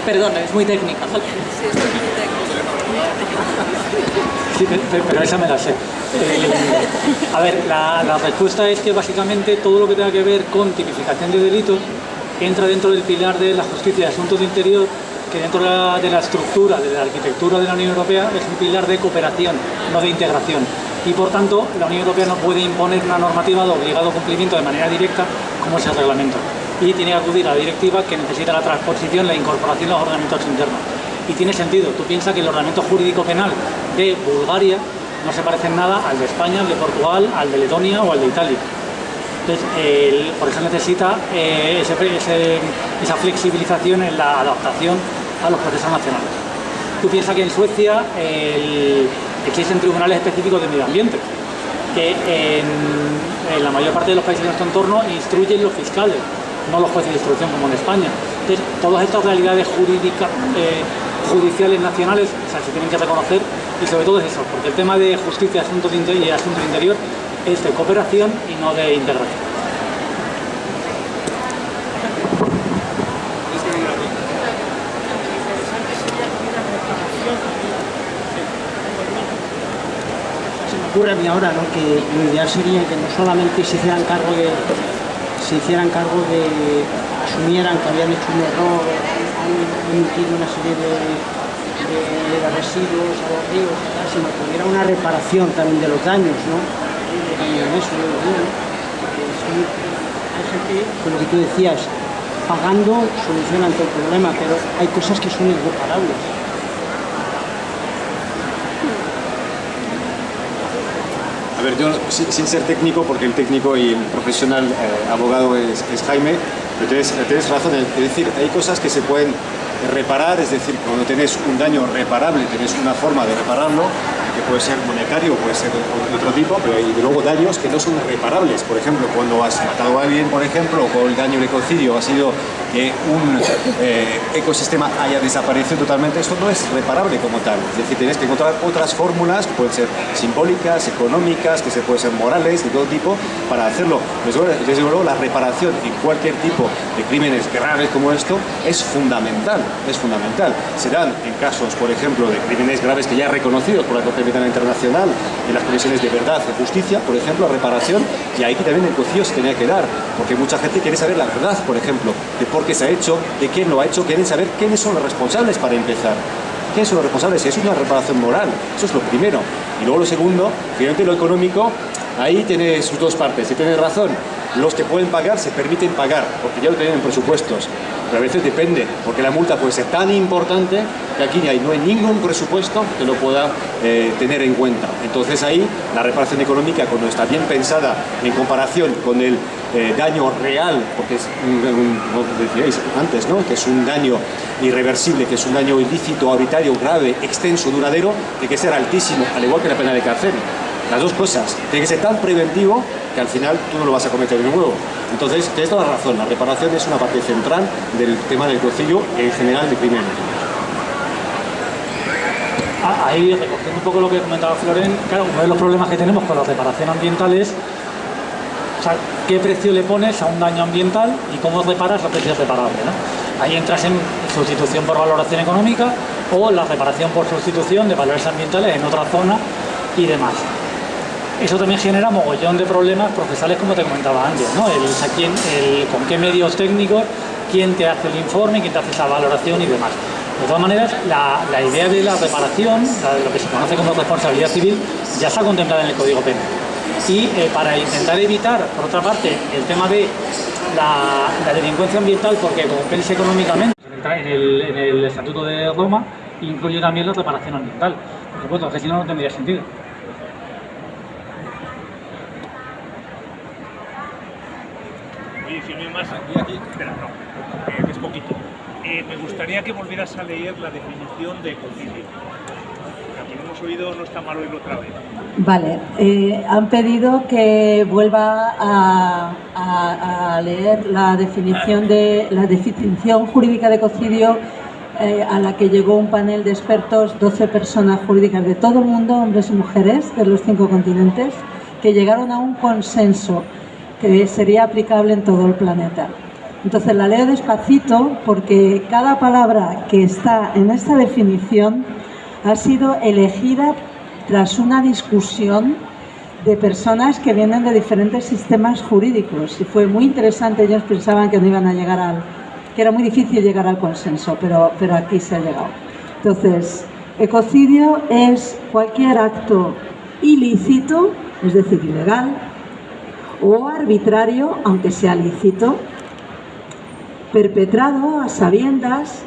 Perdón, es muy técnica. Sí, pero esa me la sé. Eh, a ver, la, la, respuesta es que básicamente todo lo que tenga que ver con tipificación de delitos entra dentro del pilar de la justicia de asuntos de interior que dentro de la, estructura, de la arquitectura de la Unión Europea es un pilar de cooperación, no de integración. Y por tanto, la Unión Europea no puede imponer una normativa de obligado cumplimiento de manera directa como es el reglamento. Y tiene que acudir a la directiva que necesita la transposición, la incorporación a los ordenamientos internos. Y tiene sentido, tú piensas que el ordenamiento jurídico penal de Bulgaria no se parece en nada al de España, al de Portugal, al de Letonia o al de Italia. Entonces, por eso necesita eh, esa flexibilización en la adaptación a los procesos nacionales. Tú piensas que en Suecia existen tribunales específicos de medio ambiente, que en, la mayor parte de los países de nuestro entorno instruyen los fiscales, no los jueces de instrucción como en España. Entonces, todas estas realidades jurídicas, eh, judiciales nacionales se tienen que reconocer y sobre todo es eso, porque el tema de justicia y asuntos interior es de cooperación y no de integración. Ocurre a ahora ¿no? que lo ideal sería que no solamente se hicieran cargo de se hicieran cargo de asumieran que habían hecho un error han emitido una serie de, de, de residuos a sino que hubiera una reparación también de los daños ¿no? y en eso yo lo digo, hay gente, con lo que tú decías, pagando solucionan todo el problema, pero hay cosas que son irreparables. Ver, yo sin, ser técnico, porque el técnico y el profesional eh, abogado es, Jaime, pero tienes, tienes razón, es decir, hay cosas que se pueden reparar, es decir, cuando tenés un daño reparable, tenés una forma de repararlo, que puede ser monetario, puede ser de otro tipo, pero hay luego daños que no son reparables. Por ejemplo, cuando has matado a alguien, por ejemplo, o el daño de ecocidio ha sido que un eh, ecosistema haya desaparecido totalmente, esto no es reparable como tal. Es decir, tienes que encontrar otras fórmulas que pueden ser simbólicas, económicas, que se pueden ser morales, de todo tipo, para hacerlo. Desde luego, la reparación en cualquier tipo de crímenes graves como esto es fundamental, es fundamental. Se dan en casos, por ejemplo, de crímenes graves que ya reconocidos por la Corte Penal Internacional, en las comisiones de verdad y justicia, por ejemplo, reparación, y ahí también el cocido se tenía que dar, porque mucha gente quiere saber la verdad, por ejemplo, de por qué se ha hecho, de quién lo ha hecho, quieren saber quiénes son los responsables para empezar. ¿Quiénes son los responsables? Eso es una reparación moral, eso es lo primero. Y luego lo segundo, finalmente lo económico, ahí tiene sus dos partes, y tiene razón. Los que pueden pagar se permiten pagar, porque ya lo tienen en presupuestos pero a veces depende, porque la multa puede ser tan importante que aquí no hay, no hay ningún presupuesto que lo pueda eh, tener en cuenta. Entonces ahí la reparación económica, cuando está bien pensada en comparación con el eh, daño real, porque es, como decíais antes, ¿no? que es un daño irreversible, que es un daño ilícito, arbitrario, grave, extenso, duradero, tiene que ser altísimo, al igual que la pena de cárcel. Las dos cosas. Tiene que ser tan preventivo que al final tú no lo vas a cometer de nuevo. Entonces, tienes toda la razón. La reparación es una parte central del tema del cocillo en general de crimen. Ah, ahí, recogiendo un poco lo que comentaba Floren, claro, uno de los problemas que tenemos con la reparación ambiental es qué precio le pones a un daño ambiental y cómo reparas que es reparable. ¿no? Ahí entras en sustitución por valoración económica o la reparación por sustitución de valores ambientales en otra zona y demás. Eso también genera mogollón de problemas procesales, como te comentaba antes, ¿no? El, con qué medios técnicos, quién te hace el informe, quién te hace esa valoración y demás. De todas maneras, la, la idea de la reparación, de lo que se conoce como responsabilidad civil, ya está contemplada en el Código Penal. Y eh, para intentar evitar, por otra parte, el tema de la, la delincuencia ambiental, porque compensa económicamente, en el, en el Estatuto de Roma, incluye también la reparación ambiental. Por supuesto, que si no, no tendría sentido. Oye, si no hay más aquí, aquí, espera, no, eh, es poquito. Eh, me gustaría que volvieras a leer la definición de ecocidio. hemos oído, no está mal oírlo otra vez. Vale, eh, han pedido que vuelva a, a- a leer la definición, de, la definición jurídica de ecocidio eh, a la que llegó un panel de expertos, 12 personas jurídicas de todo el mundo, hombres y mujeres de los cinco continentes, que llegaron a un consenso sería aplicable en todo el planeta. Entonces la leo despacito porque cada palabra que está en esta definición ha sido elegida tras una discusión de personas que vienen de diferentes sistemas jurídicos y fue muy interesante, ellos pensaban que no iban a llegar al, que era muy difícil llegar al consenso, pero, pero aquí se ha llegado. Entonces, ecocidio es cualquier acto ilícito, es decir, ilegal, o arbitrario, aunque sea lícito, perpetrado a sabiendas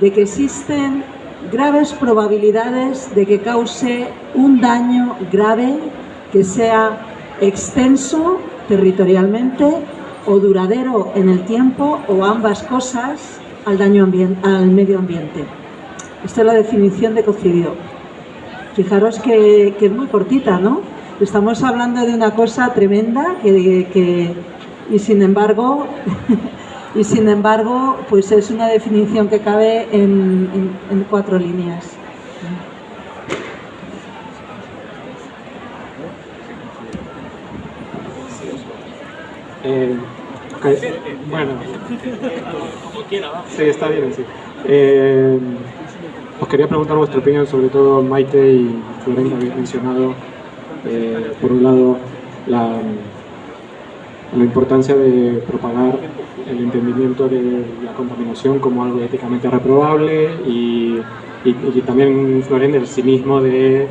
de que existen graves probabilidades de que cause un daño grave que sea extenso territorialmente o duradero en el tiempo o ambas cosas al daño al medio ambiente. Esta es la definición de ecocidio. Fijaros que es muy cortita, ¿no? Estamos hablando de una cosa tremenda que, que- y sin embargo [LAUGHS] y sin embargo pues es una definición que cabe en, en- en cuatro líneas. Eh, ok, Bueno, sí, está bien, sí. Eh, os quería preguntar vuestra opinión, sobre todo Maite y Florencia habéis mencionado, eh, por un lado, la, importancia de propagar el entendimiento de la contaminación como algo éticamente reprobable y, también Florencia el cinismo de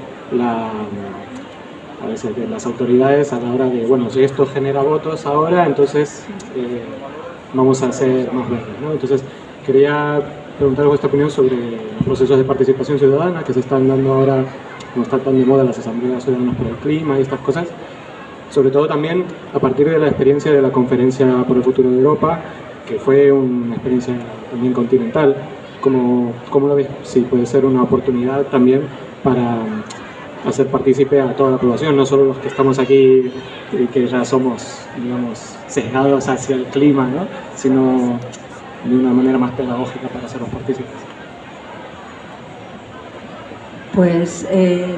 de las autoridades a la hora de, bueno, si esto genera votos ahora, entonces eh, vamos a ser más verdes. ¿no? Entonces, quería preguntar vuestra opinión sobre los procesos de participación ciudadana que se están dando ahora, como están tan de moda las asambleas ciudadanas por el clima y estas cosas, sobre todo también a partir de la experiencia de la Conferencia por el Futuro de Europa, que fue una experiencia también continental. ¿Cómo, cómo lo ves? Sí, puede ser una oportunidad también para hacer partícipe a toda la población, no solo los que estamos aquí y que ya somos, digamos, sesgados hacia el clima, ¿no? sino de una manera más pedagógica para hacerlos partícipes. Pues eh,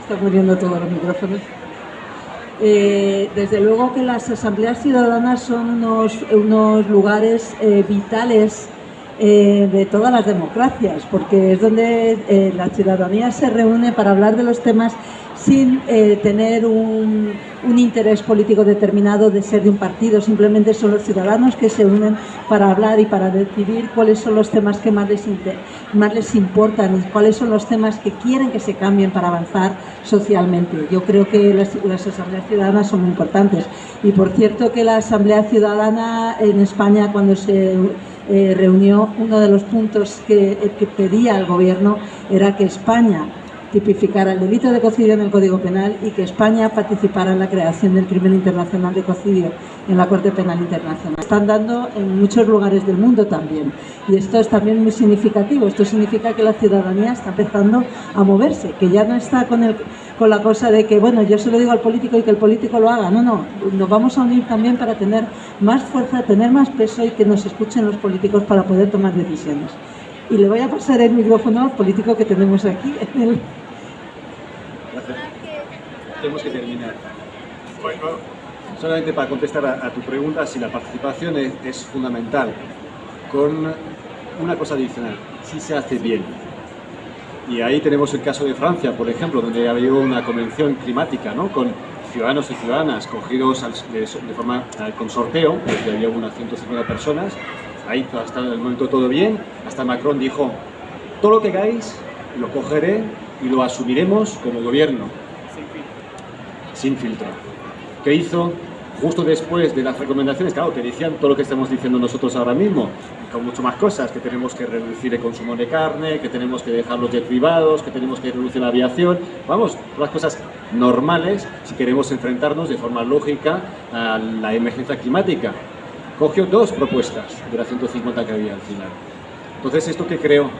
está muriendo todos los micrófonos. Eh, desde luego que las asambleas ciudadanas son unos, unos lugares eh, vitales eh, de todas las democracias, porque es donde eh, la ciudadanía se reúne para hablar de los temas sin eh, tener un, un interés político determinado de ser de un partido, simplemente son los ciudadanos que se unen para hablar y para decidir cuáles son los temas que más les, más les importan y cuáles son los temas que quieren que se cambien para avanzar socialmente. Yo creo que las, asambleas ciudadanas son muy importantes. Y por cierto que la Asamblea Ciudadana en España cuando se eh, reunió, uno de los puntos que, que pedía al gobierno era que España tipificara el delito de ecocidio en el Código Penal y que España participara en la creación del crimen internacional de ecocidio en la Corte Penal Internacional. Están dando en muchos lugares del mundo también y esto es también muy significativo. Esto significa que la ciudadanía está empezando a moverse, que ya no está con, el, con la cosa de que, bueno, yo se lo digo al político y que el político lo haga. No, no, nos vamos a unir también para tener más fuerza, tener más peso y que nos escuchen los políticos para poder tomar decisiones. Y le voy a pasar el micrófono al político que tenemos aquí en el, Tenemos que terminar. Solamente para contestar a, a tu pregunta, si la participación es, es fundamental, con una cosa adicional, si se hace bien. Y ahí tenemos el caso de Francia, por ejemplo, donde había una convención climática, ¿no? Con ciudadanos y ciudadanas cogidos al- de, de forma eh, con sorteo, porque había unas 150 personas. Ahí hasta el momento todo bien. Hasta Macron dijo, todo lo que hagáis lo cogeré y lo asumiremos como gobierno sin filtro. ¿Qué hizo? Justo después de las recomendaciones, claro, que decían todo lo que estamos diciendo nosotros ahora mismo, con mucho más cosas, que tenemos que reducir el consumo de carne, que tenemos que dejar los privados, que tenemos que reducir la aviación, vamos, las cosas normales si queremos enfrentarnos de forma lógica a la emergencia climática. Cogió dos propuestas de las 150 que había al final. Entonces, ¿esto que creó?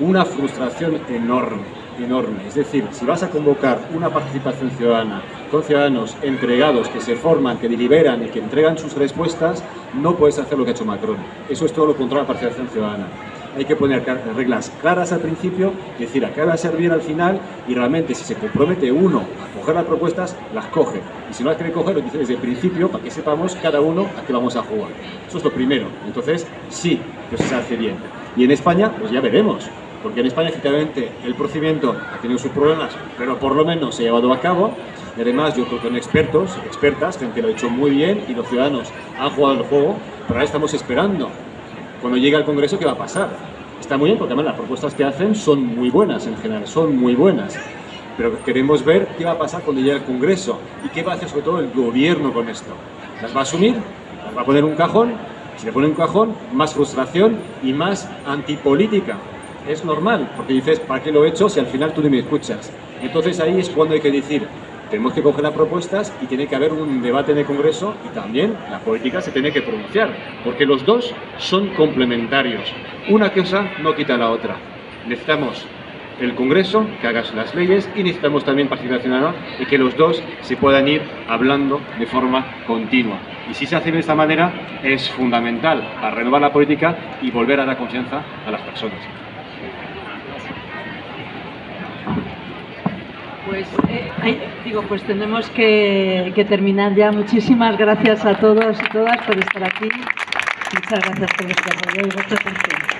Una frustración enorme, enorme. Es decir, si vas a convocar una participación ciudadana con ciudadanos entregados que se forman, que deliberan y que entregan sus respuestas, no puedes hacer lo que ha hecho Macron. Eso es todo lo contrario a la participación ciudadana. Hay que poner reglas claras al principio, decir a qué va a servir al final y realmente si se compromete uno a coger las propuestas, las coge. Y si no las quiere coger, lo dice desde el principio para que sepamos cada uno a qué vamos a jugar. Eso es lo primero. Entonces, sí, que se hace bien. Y en España, pues ya veremos. Porque en España, efectivamente, el procedimiento ha tenido sus problemas, pero por lo menos se ha llevado a cabo. Y además, yo creo que son expertos, expertas, gente lo ha hecho muy bien y los ciudadanos han jugado el juego, pero ahora estamos esperando. Cuando llegue al Congreso, ¿qué va a pasar? Está muy bien, porque además las propuestas que hacen son muy buenas en general, son muy buenas. Pero queremos ver qué va a pasar cuando llegue al Congreso y qué va a hacer sobre todo el gobierno con esto. ¿Las va a asumir? ¿Las va a poner un cajón? Si le pone un cajón, más frustración y más antipolítica. Es normal, porque dices, ¿para qué lo he hecho si al final tú no me escuchas? Entonces ahí es cuando hay que decir, tenemos que coger las propuestas y tiene que haber un debate en el Congreso y también la política se tiene que pronunciar, porque los dos son complementarios. Una cosa no quita la otra. Necesitamos el Congreso que haga las leyes y necesitamos también participación ciudadana y que los dos se puedan ir hablando de forma continua. Y si se hace de esta manera es fundamental para renovar la política y volver a dar confianza a las personas. Pues, eh, digo, pues tenemos que, terminar ya. Muchísimas gracias a todos y todas por estar aquí. Muchas gracias por vuestro apoyo y vuestra atención.